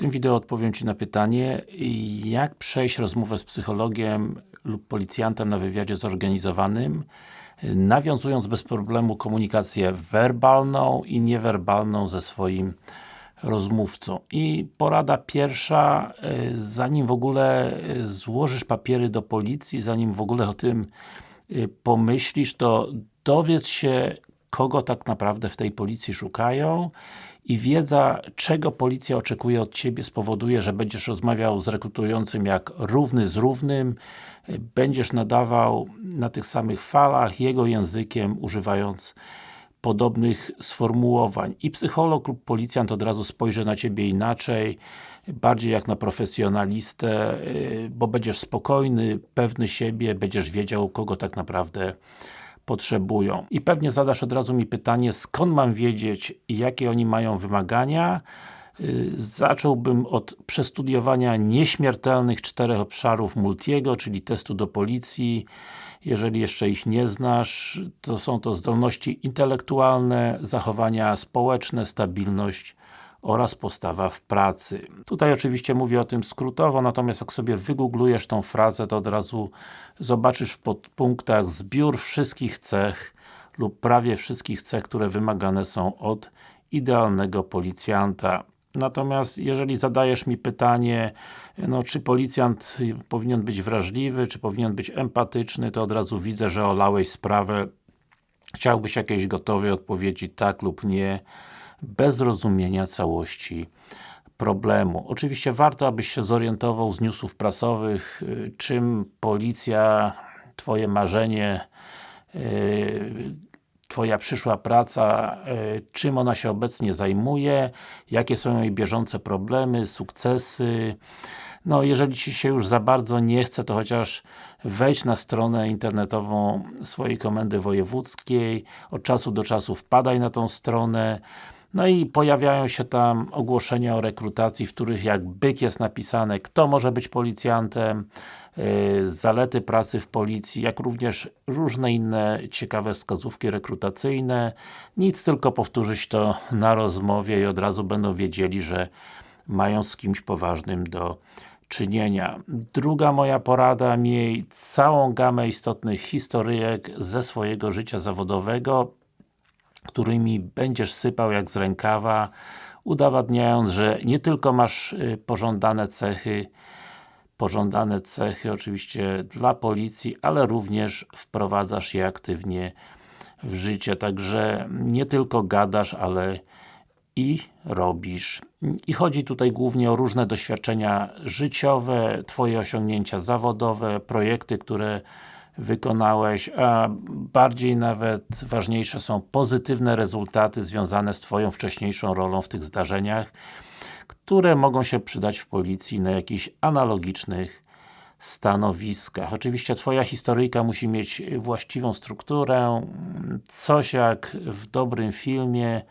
tym wideo odpowiem Ci na pytanie, jak przejść rozmowę z psychologiem lub policjantem na wywiadzie zorganizowanym, nawiązując bez problemu komunikację werbalną i niewerbalną ze swoim rozmówcą. I porada pierwsza, y, zanim w ogóle y, złożysz papiery do policji, zanim w ogóle o tym y, pomyślisz, to dowiedz się, kogo tak naprawdę w tej policji szukają i wiedza, czego policja oczekuje od Ciebie spowoduje, że będziesz rozmawiał z rekrutującym jak równy z równym, będziesz nadawał na tych samych falach, jego językiem, używając podobnych sformułowań. I psycholog lub policjant od razu spojrzy na Ciebie inaczej, bardziej jak na profesjonalistę, bo będziesz spokojny, pewny siebie, będziesz wiedział, kogo tak naprawdę potrzebują. I pewnie zadasz od razu mi pytanie, skąd mam wiedzieć, jakie oni mają wymagania? Y, zacząłbym od przestudiowania nieśmiertelnych czterech obszarów Multiego, czyli testu do policji. Jeżeli jeszcze ich nie znasz, to są to zdolności intelektualne, zachowania społeczne, stabilność oraz postawa w pracy. Tutaj oczywiście mówię o tym skrótowo, natomiast jak sobie wygooglujesz tą frazę, to od razu zobaczysz w podpunktach zbiór wszystkich cech lub prawie wszystkich cech, które wymagane są od idealnego policjanta. Natomiast jeżeli zadajesz mi pytanie, no, czy policjant powinien być wrażliwy, czy powinien być empatyczny, to od razu widzę, że olałeś sprawę. Chciałbyś jakiejś gotowej odpowiedzi tak lub nie bez zrozumienia całości problemu. Oczywiście warto, abyś się zorientował z newsów prasowych, y, czym policja, Twoje marzenie, y, Twoja przyszła praca, y, czym ona się obecnie zajmuje, jakie są jej bieżące problemy, sukcesy, no, jeżeli Ci się już za bardzo nie chce, to chociaż wejdź na stronę internetową swojej komendy wojewódzkiej, od czasu do czasu wpadaj na tą stronę, no i pojawiają się tam ogłoszenia o rekrutacji, w których jak byk jest napisane, kto może być policjantem, yy, zalety pracy w policji, jak również różne inne ciekawe wskazówki rekrutacyjne. Nic, tylko powtórzyć to na rozmowie i od razu będą wiedzieli, że mają z kimś poważnym do czynienia. Druga moja porada, miej całą gamę istotnych historyjek ze swojego życia zawodowego, którymi będziesz sypał jak z rękawa, udowadniając, że nie tylko masz y, pożądane cechy, pożądane cechy oczywiście dla policji, ale również wprowadzasz je aktywnie w życie, także nie tylko gadasz, ale i robisz. I chodzi tutaj głównie o różne doświadczenia życiowe, Twoje osiągnięcia zawodowe, projekty, które wykonałeś, a bardziej nawet ważniejsze są pozytywne rezultaty związane z Twoją wcześniejszą rolą w tych zdarzeniach, które mogą się przydać w policji na jakichś analogicznych stanowiskach. Oczywiście Twoja historyjka musi mieć właściwą strukturę, coś jak w dobrym filmie,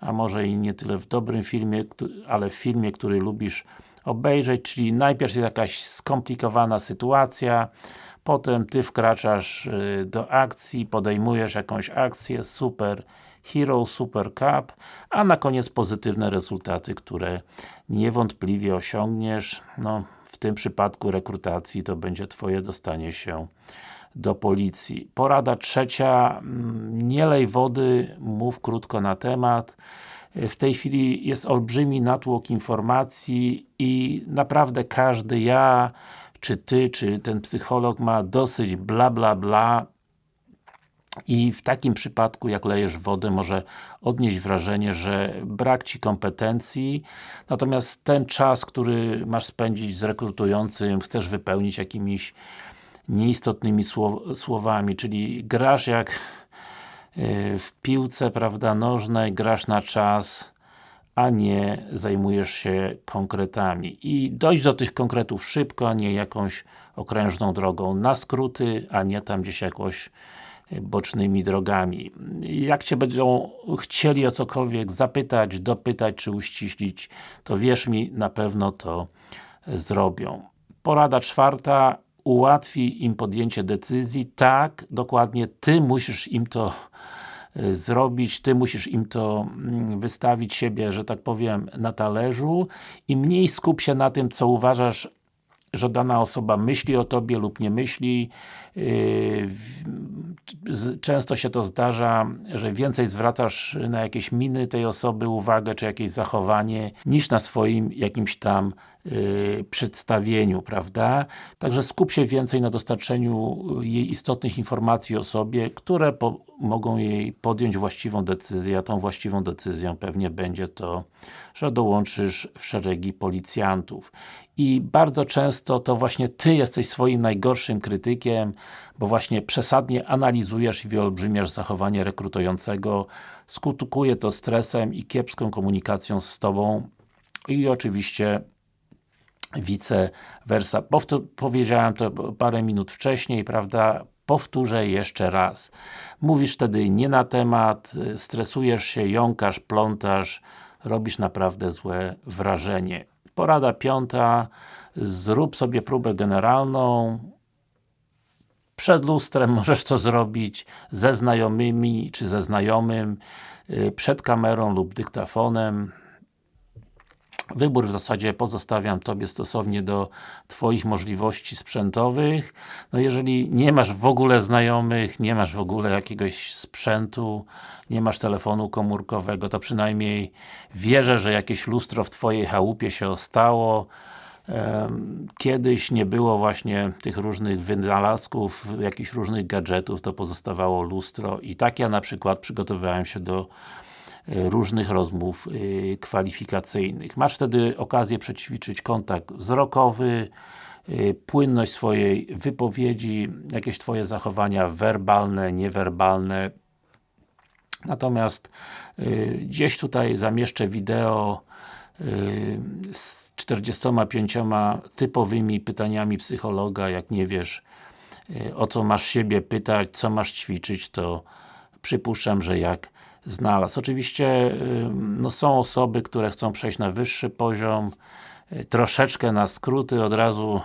a może i nie tyle w dobrym filmie, ale w filmie, który lubisz obejrzeć, czyli najpierw jest jakaś skomplikowana sytuacja, potem Ty wkraczasz y, do akcji, podejmujesz jakąś akcję, super Hero, Super Cup, a na koniec pozytywne rezultaty, które niewątpliwie osiągniesz, no w tym przypadku rekrutacji to będzie Twoje dostanie się do policji. Porada trzecia, mm, nie lej wody, mów krótko na temat. W tej chwili jest olbrzymi natłok informacji i naprawdę każdy, ja, czy Ty, czy ten psycholog ma dosyć bla bla bla. I w takim przypadku, jak lejesz wodę, może odnieść wrażenie, że brak Ci kompetencji, natomiast ten czas, który masz spędzić z rekrutującym, chcesz wypełnić jakimiś nieistotnymi słow słowami, czyli grasz jak w piłce, prawda, nożnej, grasz na czas, a nie zajmujesz się konkretami. I dojść do tych konkretów szybko, a nie jakąś okrężną drogą na skróty, a nie tam gdzieś jakoś e, bocznymi drogami. Jak Cię będą chcieli o cokolwiek zapytać, dopytać, czy uściślić, to wierz mi, na pewno to zrobią. Porada czwarta, ułatwi im podjęcie decyzji, tak, dokładnie Ty musisz im to y, zrobić, Ty musisz im to mm, wystawić siebie, że tak powiem, na talerzu i mniej skup się na tym, co uważasz że dana osoba myśli o Tobie lub nie myśli. Yy, często się to zdarza, że więcej zwracasz na jakieś miny tej osoby uwagę, czy jakieś zachowanie, niż na swoim jakimś tam yy, przedstawieniu, prawda? Także skup się więcej na dostarczeniu jej istotnych informacji o sobie, które mogą jej podjąć właściwą decyzję, a tą właściwą decyzją pewnie będzie to, że dołączysz w szeregi policjantów. I bardzo często to właśnie Ty jesteś swoim najgorszym krytykiem, bo właśnie przesadnie analizujesz i wyolbrzymiasz zachowanie rekrutującego, skutkuje to stresem i kiepską komunikacją z Tobą i oczywiście vice versa. Powiedziałem to parę minut wcześniej, prawda? Powtórzę jeszcze raz. Mówisz wtedy nie na temat, stresujesz się, jąkasz, plątasz, robisz naprawdę złe wrażenie. Porada piąta, zrób sobie próbę generalną, przed lustrem możesz to zrobić, ze znajomymi, czy ze znajomym, y, przed kamerą lub dyktafonem. Wybór w zasadzie pozostawiam Tobie stosownie do Twoich możliwości sprzętowych. No jeżeli nie masz w ogóle znajomych, nie masz w ogóle jakiegoś sprzętu, nie masz telefonu komórkowego, to przynajmniej wierzę, że jakieś lustro w Twojej chałupie się ostało. Kiedyś nie było właśnie tych różnych wynalazków, jakichś różnych gadżetów, to pozostawało lustro i tak ja na przykład przygotowywałem się do różnych rozmów e, kwalifikacyjnych. Masz wtedy okazję przećwiczyć kontakt wzrokowy, e, płynność swojej wypowiedzi, jakieś Twoje zachowania werbalne, niewerbalne. Natomiast gdzieś tutaj zamieszczę wideo z 45 typowymi pytaniami psychologa, jak nie wiesz o co masz siebie pytać, co masz ćwiczyć, to przypuszczam, że jak znalazł. Oczywiście no, są osoby, które chcą przejść na wyższy poziom, troszeczkę na skróty, od razu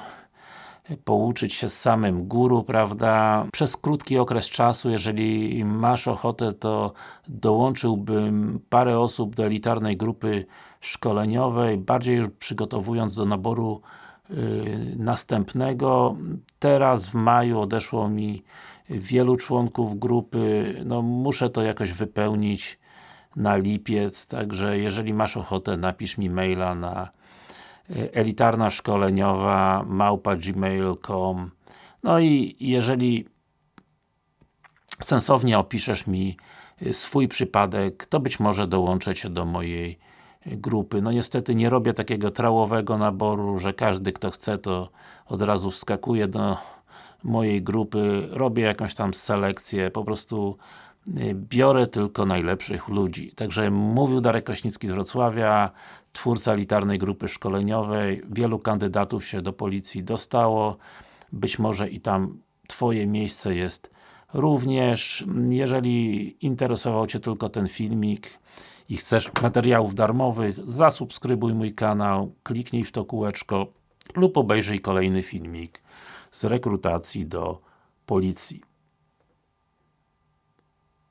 pouczyć się z samym guru, prawda? Przez krótki okres czasu, jeżeli masz ochotę, to dołączyłbym parę osób do elitarnej grupy szkoleniowej, bardziej już przygotowując do naboru yy, następnego. Teraz w maju odeszło mi wielu członków grupy, no muszę to jakoś wypełnić na lipiec, także jeżeli masz ochotę, napisz mi maila na elitarna szkoleniowa małpa gmail.com no i jeżeli sensownie opiszesz mi y, swój przypadek, to być może dołączę Cię do mojej y, grupy. No niestety nie robię takiego trałowego naboru, że każdy kto chce to od razu wskakuje do mojej grupy, robię jakąś tam selekcję, po prostu y, biorę tylko najlepszych ludzi. Także mówił Darek Kraśnicki z Wrocławia, twórca elitarnej grupy szkoleniowej, wielu kandydatów się do policji dostało, być może i tam Twoje miejsce jest również. Jeżeli interesował Cię tylko ten filmik i chcesz materiałów darmowych, zasubskrybuj mój kanał, kliknij w to kółeczko lub obejrzyj kolejny filmik z rekrutacji do policji.